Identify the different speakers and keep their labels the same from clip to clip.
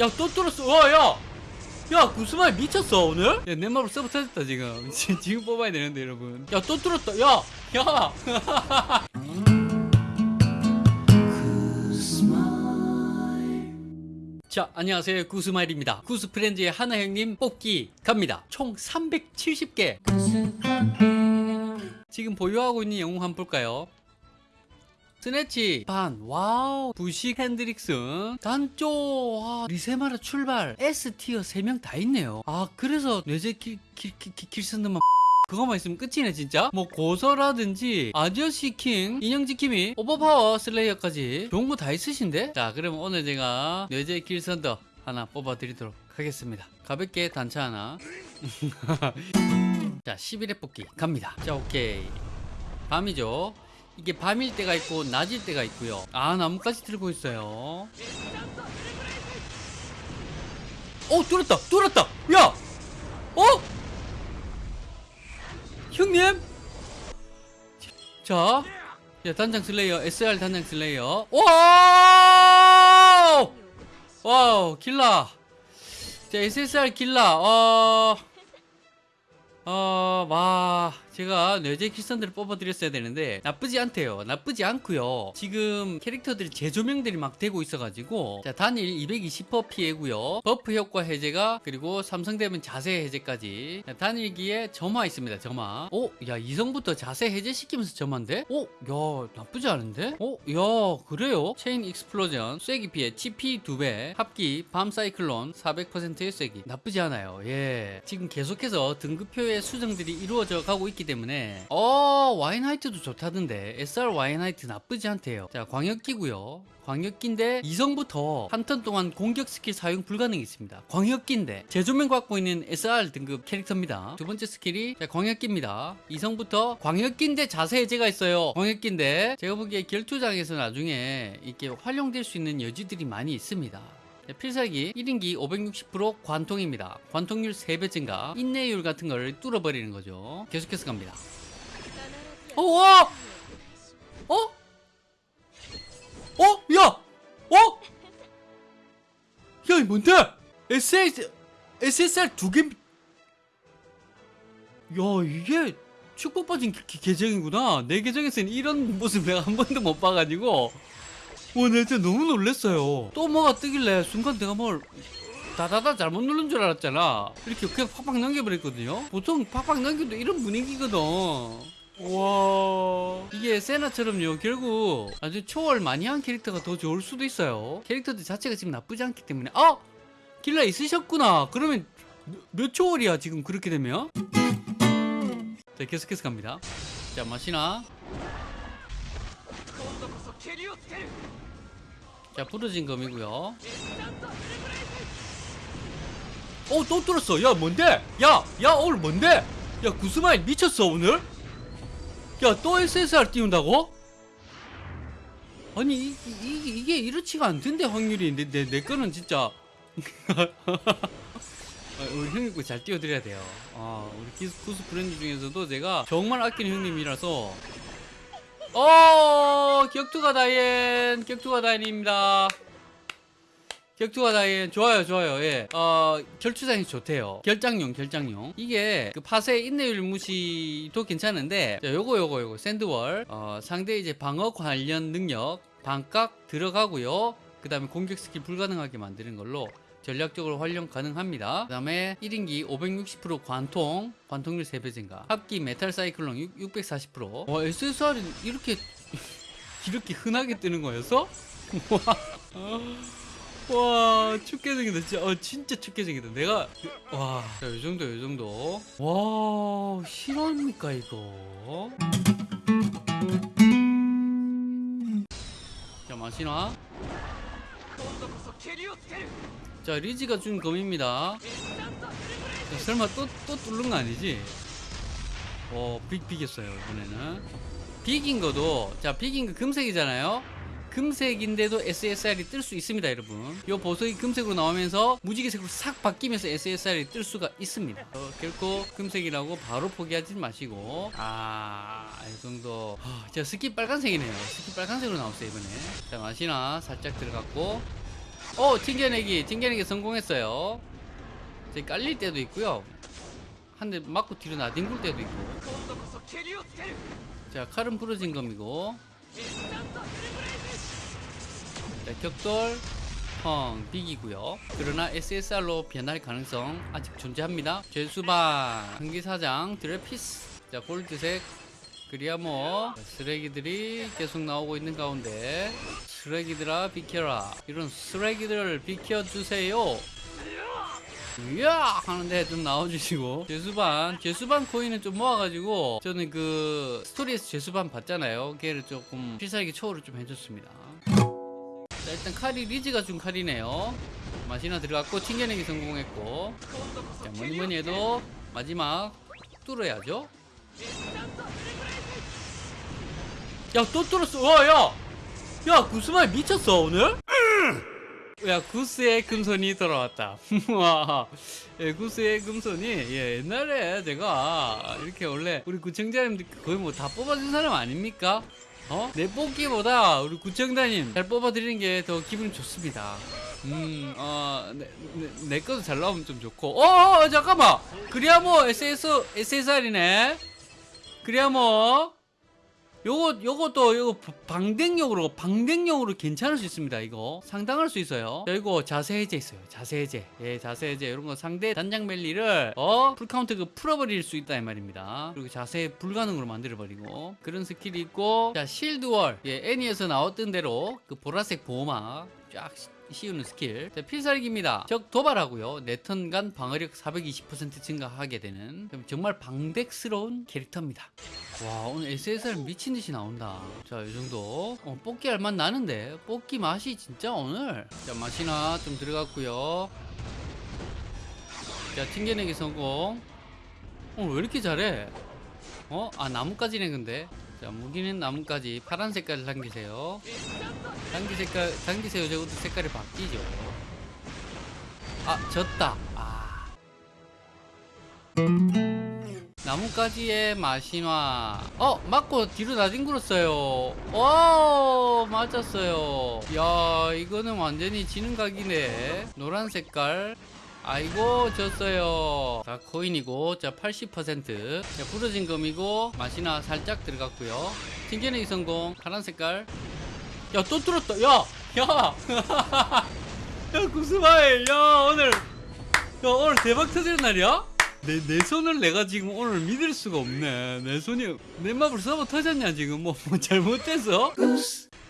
Speaker 1: 야 또 뚫었어. 와야. 야 구스마이 미쳤어 오늘? 야, 넷마블 서버 터졌다 지금. 지- 지금 뽑아야 되는데 여러분. 야 또 뚫었다. 야 야! 자 안녕하세요. 구스마일입니다. 구스프렌즈의 하나 형님 뽑기 갑니다. 총 370개. 지금 보유하고 있는 영웅 한번 볼까요? 스네치 반 와우 부식 핸드릭슨 단장 와 리세마라 출발 S tier 3명 다 있네요. 아 그래서 뇌제 킬, 킬, 킬, 킬, 킬선더만 그거만 있으면 끝이네 진짜? 뭐 고서라든지 아디오시 킹 인형 지킴이 overpower slayer까지 좋은 거 다 있으신데? 자 그러면 오늘 제가 뇌제 킬선더 하나 뽑아 드리도록 하겠습니다. 가볍게 단차 하나. 자 11회 뽑기 갑니다. 자 오케이. 밤이죠 이게 밤일 때가 있고 낮일 때가 있고요. 아 나뭇가지 들고 있어요. 어 뚫었다 뚫었다. 야! 어? 형님? 자, 야 단장 slayer SR 단장 slayer. 와우! 와우 길라 자 SSR 길라 어 어, 와, 제가 뇌제 킬선더를 뽑아드렸어야 되는데, 나쁘지 않대요. 나쁘지 않고요 지금 캐릭터들이 재조명들이 막 되고 있어가지고, 자, 단일 220% 피해고요 buff 효과 해제가, 그리고 삼성되면 자세 해제까지. 자, 단일기에 점화 있습니다, 점화. 오, 야, 이성부터 자세 해제시키면서 점화인데? 오, 야, 나쁘지 않은데? 오, 야, 그래요? chain explosion, 쐐기 피해, CP 2배, 합기, 밤 cyclone, 400%의 쐐기. 나쁘지 않아요. 예. 지금 계속해서 등급표 의 수정들이 이루어져 가고 있기 때문에, 어, 와인 하이트도 좋다던데, SR 와인 하이트 나쁘지 않대요. 자, 광역기고요 광역기인데 이성부터 한 턴 동안 공격 스킬 사용 불가능이 있습니다. 광역기인데 재조명 갖고 있는 SR 등급 캐릭터입니다. 두 번째 스킬이 자, 광역기입니다. 이성부터 광역기인데 자세 해제가 있어요. 광역기인데 제가 보기에 결투장에서 나중에 이렇게 활용될 수 있는 여지들이 많이 있습니다. 자, 필살기 1인기 560% 관통입니다. 관통률 3배 증가, 인내율 같은 걸 뚫어버리는 거죠. 계속해서 갑니다. 어, 와! 어? 어? 야! 어? 야, 이 뭔데? SS, SSR 두 개. 야, 이게 축복 빠진 계정이구나. 내 계정에서는 이런 모습 내가 한 번도 못 봐가지고. 와, 나 진짜 너무 놀랐어요. 또 뭐가 뜨길래 순간 내가 뭘 다다다 잘못 누른 줄 알았잖아. 이렇게 그냥 팍팍 넘겨버렸거든요. 보통 팍팍 넘겨도 이런 분위기거든. 와. 이게 세나처럼요. 결국 아주 초월 많이 한 캐릭터가 더 좋을 수도 있어요. 캐릭터들 자체가 지금 나쁘지 않기 때문에. 아 길라 있으셨구나. 그러면 몇- 몇 초월이야 지금 그렇게 되면? 자 계속해서 갑니다. 자 마시나 자 부러진 검이고요. 어또 뚫었어. 야 뭔데? 야야 오늘 뭔데? 야 구스마일 미쳤어 오늘? 야 또 SSR 띄운다고? 아니 이, 이, 게 이렇지가 않던데 확률이. 내, 내, 내 거는 진짜. 아, 우리 형님 거잘 띄워드려야 돼요. 아, 우리 구스프렌즈 중에서도 제가 정말 아끼는 형님이라서 어 격투가 다이앤 격투가 다이앤입니다. 격투가 다이앤 좋아요 좋아요 예어 결투장이 좋대요. 결장용 결장용. 이게 그 파세 인내율 무시도 괜찮은데 자, 요거 요거 요거 sand wall. 어 상대 이제 방어 관련 능력 반각 들어가고요. 그 다음에 공격 스킬 불가능하게 만드는 걸로 전략적으로 활용 가능합니다. 그 다음에 1인기 560% 관통, 관통률 3배 증가. 합기 metal cyclone 6, 640%. 와, SSR이 이렇게, 이렇게 흔하게 뜨는 거였어? 와, 와, 춥게 생겼다. 진짜, 어, 진짜 춥게 생겼다. 내가, 와, 자, 요 정도, 요 정도. 와, 실화입니까, 이거? 자, 마시나? 자 리지가 준 검입니다. 자, 설마 또, 또 뚫는 거 아니지? 어, 비, 비겼어요 이번에는. 비긴 거도. 자 비긴 거 금색이잖아요 금색인데도 SSR이 뜰 수 있습니다 여러분. 이 보석이 금색으로 나오면서 무지개색으로 싹 바뀌면서 SSR이 뜰 수가 있습니다. 어, 결코 금색이라고 바로 포기하지 마시고. 아이 정도. 아, 허, 스키 빨간색이네요. 스키 빨간색으로 나왔어요 이번에. 자 마시나 살짝 들어갔고. 어 튕겨내기 튕겨내기 성공했어요. 제 깔릴 때도 있고요. 한 대 맞고 뒤로 나뒹굴 때도 있고. 자 칼은 부러진 검이고 자 격돌 펑 비기고요. 그러나 SSR로 변할 가능성 아직 존재합니다. 죄수반 전기사장 드레피스. 자 골드색 그리아모. 자, 쓰레기들이 계속 나오고 있는 가운데 쓰레기들아 비켜라. 이런 쓰레기들을 비켜주세요. 이야! 하는데 좀 나와주시고. 죄수반 죄수반 코인은 좀 모아가지고 저는 그 스토리에서 죄수반 봤잖아요. 걔를 조금 필살기 초월을 좀 해줬습니다. 자 일단 칼이 리즈가 준 칼이네요 마시나 들어갔고 튕겨내기 성공했고 자 뭐니 뭐니 해도 마지막 뚫어야죠 야 또 뚫었어 와야 야 구스마이 미쳤어 오늘? 야 구스의 금손이 돌아왔다. 와, 예, 구스의 금손이 예, 옛날에 제가 이렇게 원래 우리 구청장님들 거의 뭐 다 뽑아준 사람 아닙니까? 어? 내 뽑기보다 우리 구청장님 잘 뽑아드리는 게 더 기분이 좋습니다. 음, 어, 내, 내, 내 것도 잘 나오면 좀 좋고. 어, 어 잠깐만. 그리아모르 SS, SSR이네. 그리아모르. 요거 요것도 요거 방덱용으로 방덱용으로 괜찮을 수 있습니다 이거. 상당할 수 있어요. 자, 이거 자세 해제 있어요. 자세 해제. 예 자세 해제. 이런 거 상대 단장 멜리를 어 full counter 그 풀어버릴 수 있다 이 말입니다. 그리고 자세 불가능으로 만들어 버리고. 그런 스킬이 있고 자 shield wall. 예 애니에서 나왔던 대로 그 보라색 보호막 쫙 씌우는 스킬. 자, 필살기입니다. 적 도발하고요. 네 턴 간 방어력 420% 증가하게 되는 정말 방백스러운 캐릭터입니다. 와 오늘 SSR 미친듯이 나온다. 자 이정도. 어, 뽑기 할 맛 나는데? 뽑기 맛이 진짜 오늘. 자 맛이나 좀 들어갔고요. 자 튕겨내기 성공. 오늘 왜 이렇게 잘해? 어? 아 나뭇가지네 근데 자 무기는 나뭇가지 파란 색깔을 당기세요. 당기 색깔 당기세요. 저것도 색깔이 바뀌죠. 아 졌다. 아. 나뭇가지의 마신화 어 맞고 뒤로 나뒹굴었어요. 오 맞았어요. 야 이거는 완전히 지는 각이네. 노란 색깔 아이고 졌어요. 자 코인이고 자 80%자 부러진 금이고 맛이나 살짝 들어갔고요. 튕겨내기 성공. 파란 색깔. 야 또 뚫었다. 야 야. 야 구스마일 야 오늘. 야 오늘 대박 터지는 날이야? 내, 내 손을 내가 지금 오늘 믿을 수가 없네. 내 손이 내 맘을 서버 터졌냐 지금? 뭐, 뭐 잘못됐어?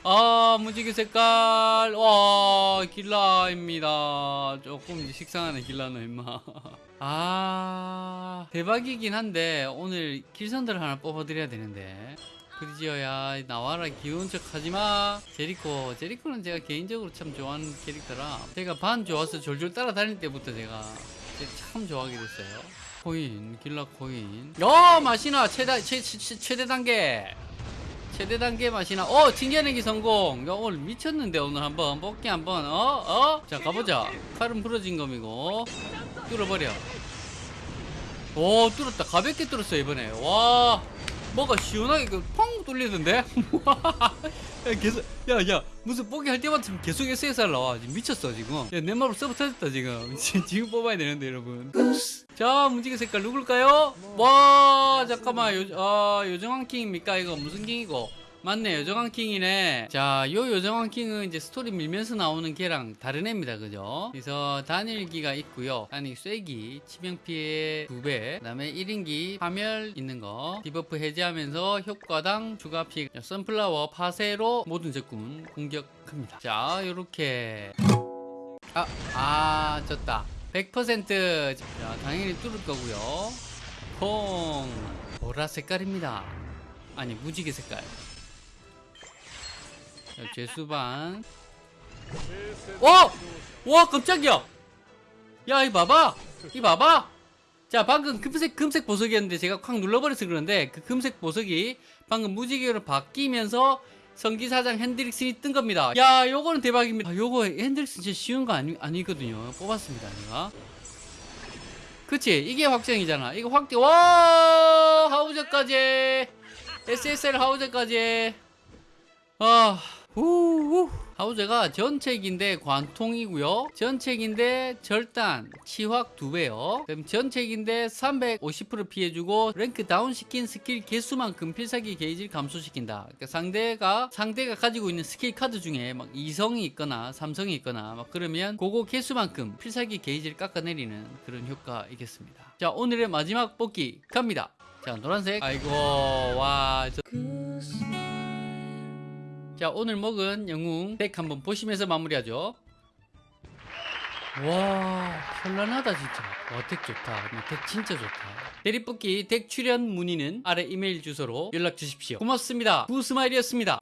Speaker 1: 아 무지개 색깔. 와 길라입니다. 조금 식상하네 길라는 임마. 아 대박이긴 한데 오늘 길선들 하나 뽑아드려야 되는데. 그지어야 나와라 귀여운 척 하지마. 제리코 제리코는 제가 개인적으로 참 좋아하는 캐릭터라 제가 반 좋아서 졸졸 따라다닐 때부터 제가 참 좋아하게 됐어요. 코인 길라 코인. 야 마시나 최다 최, 최, 최대 단계 최대 단계 맛이나. 어 튕겨내기 성공. 야 오늘 미쳤는데 오늘 한번. 뽑기 한번. 어? 어? 자 가보자. 칼은 부러진 검이고. 뚫어버려. 오 뚫었다. 가볍게 뚫었어 이번에. 와 뭐가 시원하게 그펑 뚫리던데? 야 계속 야야 무슨 뽑기 할 때마다 계속 SSR 나와. 지금 미쳤어 지금. 야 넷마블 서버 터졌다 지금. 지금 뽑아야 되는데 여러분. 자 무지개 색깔 누굴까요? 와 잠깐만 요, 아, 요정왕 킹입니까? 이거 무슨 킹이고 맞네 요정왕 킹이네 자요 요정왕 킹은 이제 스토리 밀면서 나오는 걔랑 다른 애입니다 그죠 그래서 단일기가 있고요 아니 쐐기 치명 피해 2배 그 다음에 1인기 파멸 있는 거 debuff 해제하면서 효과당 추가 피해 자, sunflower 파세로 모든 적군 공격합니다 자 요렇게 아, 아, 졌다. 100%. 자, 당연히 뚫을 거고요. 콩. 보라 색깔입니다. 아니, 무지개 색깔. 자, 죄수반. 어! 와, 깜짝이야! 야, 이 봐봐! 이 봐봐! 자, 방금 금색, 금색 보석이었는데 제가 콱 눌러버려서 그런데 그 금색 보석이 방금 무지개로 바뀌면서 성기사장 핸드릭슨이 뜬 겁니다. 야, 요거는 대박입니다. 아, 요거 핸드릭슨 진짜 쉬운 거 아니, 아니거든요. 뽑았습니다, 제가. 그치? 이게 확정이잖아. 이거 확정. 와! 하우저까지! SSR 하우저까지! 아, 후, 후. 하우저가 전체긴데 관통이고요. 전체긴데 절단, 치확 2배요. 그럼 전체긴데 350% 피해주고 랭크 다운 시킨 스킬 개수만큼 필살기 게이지를 감소시킨다. 그러니까 상대가 상대가 가지고 있는 스킬 카드 중에 막 이성이 있거나 삼성이 있거나 막 그러면 그거 개수만큼 필살기 게이지를 깎아내리는 그런 효과이겠습니다. 자 오늘의 마지막 뽑기 갑니다. 자 노란색 아이고 와 저... 자 오늘 먹은 영웅 덱 한번 보시면서 마무리하죠. 와 현란하다 진짜. 와덱 좋다. 뭐, 덱 진짜 좋다. 대리뽑기 덱 출연 문의는 아래 이메일 주소로 연락 주십시오. 고맙습니다. 구스마일이었습니다